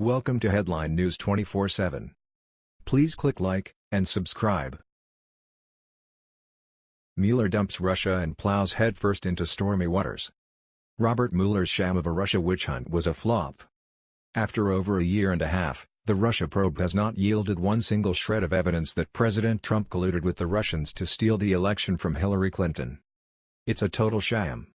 Welcome to Headline News 24/7. Please click like and subscribe. Mueller dumps Russia and plows headfirst into stormy waters. Robert Mueller's sham of a Russia witch hunt was a flop. After over a year and a half, the Russia probe has not yielded one single shred of evidence that President Trump colluded with the Russians to steal the election from Hillary Clinton. It's a total sham.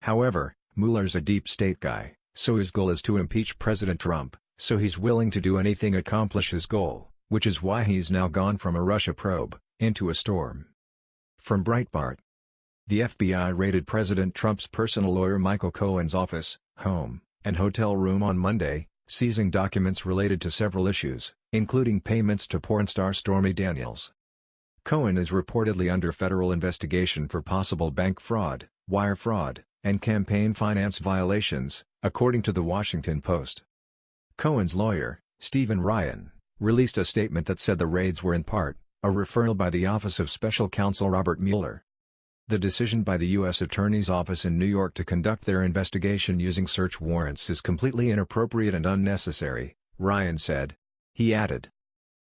However, Mueller's a deep state guy, so his goal is to impeach President Trump, so he's willing to do anything accomplish his goal, which is why he's now gone from a Russia probe, into a storm. From Breitbart. The FBI raided President Trump's personal lawyer Michael Cohen's office, home, and hotel room on Monday, seizing documents related to several issues, including payments to porn star Stormy Daniels. Cohen is reportedly under federal investigation for possible bank fraud, wire fraud, and campaign finance violations, according to The Washington Post. Cohen's lawyer, Stephen Ryan, released a statement that said the raids were in part, a referral by the Office of Special Counsel Robert Mueller. The decision by the U.S. Attorney's Office in New York to conduct their investigation using search warrants is completely inappropriate and unnecessary, Ryan said. He added.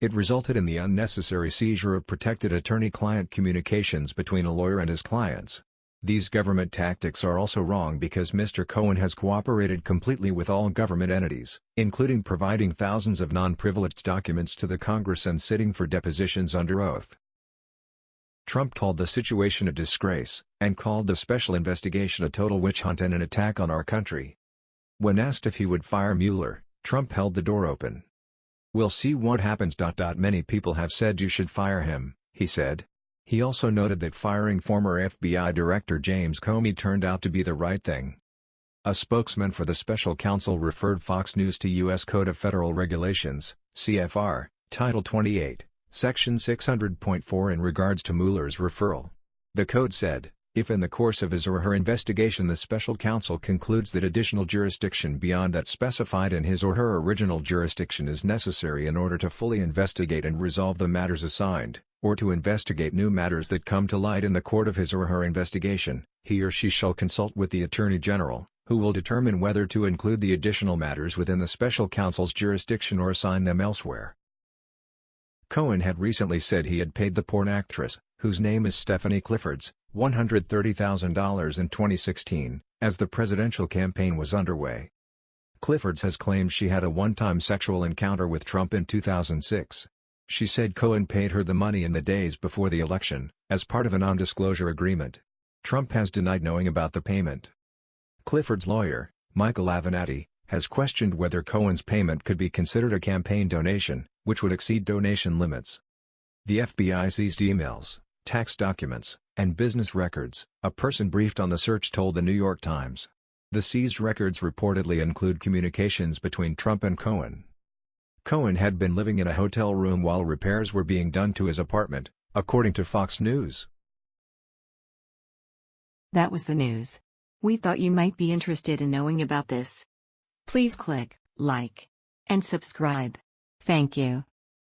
It resulted in the unnecessary seizure of protected attorney-client communications between a lawyer and his clients. These government tactics are also wrong because Mr. Cohen has cooperated completely with all government entities, including providing thousands of non-privileged documents to the Congress and sitting for depositions under oath. Trump called the situation a disgrace, and called the special investigation a total witch hunt and an attack on our country. When asked if he would fire Mueller, Trump held the door open. We'll see what happens. Many people have said you should fire him, he said. He also noted that firing former FBI Director James Comey turned out to be the right thing. A spokesman for the special counsel referred Fox News to U.S. Code of Federal Regulations, CFR, Title 28, Section 600.4 in regards to Mueller's referral. The code said, if in the course of his or her investigation the special counsel concludes that additional jurisdiction beyond that specified in his or her original jurisdiction is necessary in order to fully investigate and resolve the matters assigned, or to investigate new matters that come to light in the court of his or her investigation, he or she shall consult with the Attorney General, who will determine whether to include the additional matters within the special counsel's jurisdiction or assign them elsewhere. Cohen had recently said he had paid the porn actress, whose name is Stephanie Cliffords, $130,000 in 2016, as the presidential campaign was underway. Cliffords has claimed she had a one-time sexual encounter with Trump in 2006. She said Cohen paid her the money in the days before the election, as part of a non-disclosure agreement. Trump has denied knowing about the payment. Clifford's lawyer, Michael Avenatti, has questioned whether Cohen's payment could be considered a campaign donation, which would exceed donation limits. The FBI seized emails, tax documents, and business records, a person briefed on the search told the New York Times. The seized records reportedly include communications between Trump and Cohen. Cohen had been living in a hotel room while repairs were being done to his apartment, according to Fox News. That was the news. We thought you might be interested in knowing about this. Please click like and subscribe. Thank you.